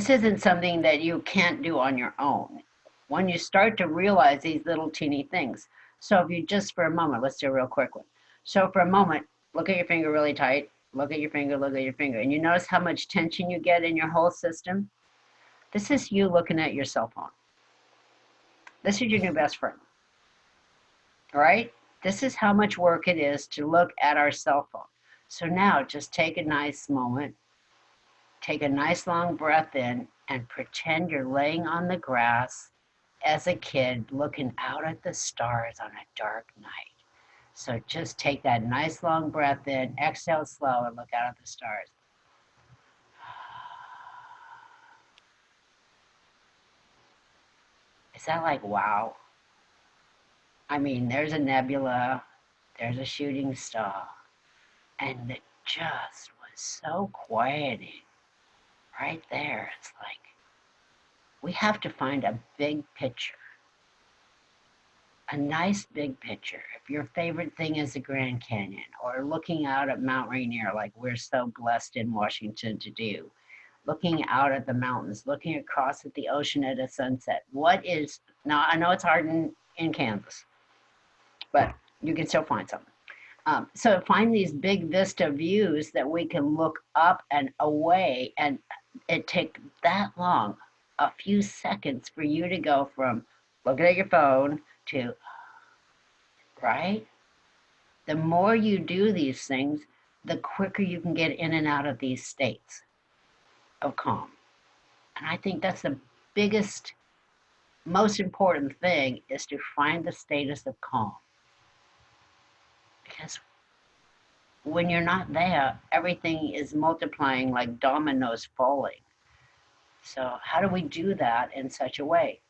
This isn't something that you can't do on your own. When you start to realize these little teeny things. So if you just for a moment, let's do a real quick one. So for a moment, look at your finger really tight. Look at your finger, look at your finger. And you notice how much tension you get in your whole system? This is you looking at your cell phone. This is your new best friend. Right? This is how much work it is to look at our cell phone. So now just take a nice moment, take a nice long breath in and pretend you're laying on the grass as a kid looking out at the stars on a dark night. So just take that nice long breath in, exhale slow and look out at the stars. Is that like, wow? I mean, there's a nebula, there's a shooting star, and it just was so quieting right there. It's like, we have to find a big picture. A nice big picture. If your favorite thing is the Grand Canyon or looking out at Mount Rainier like we're so blessed in Washington to do, looking out at the mountains, looking across at the ocean at a sunset. What is, now I know it's hard in, in Kansas, but you can still find something. Um, so find these big vista views that we can look up and away and it take that long, a few seconds for you to go from looking at your phone to, right? The more you do these things, the quicker you can get in and out of these states of calm. And I think that's the biggest, most important thing is to find the status of calm. Because when you're not there, everything is multiplying like dominoes falling. So how do we do that in such a way?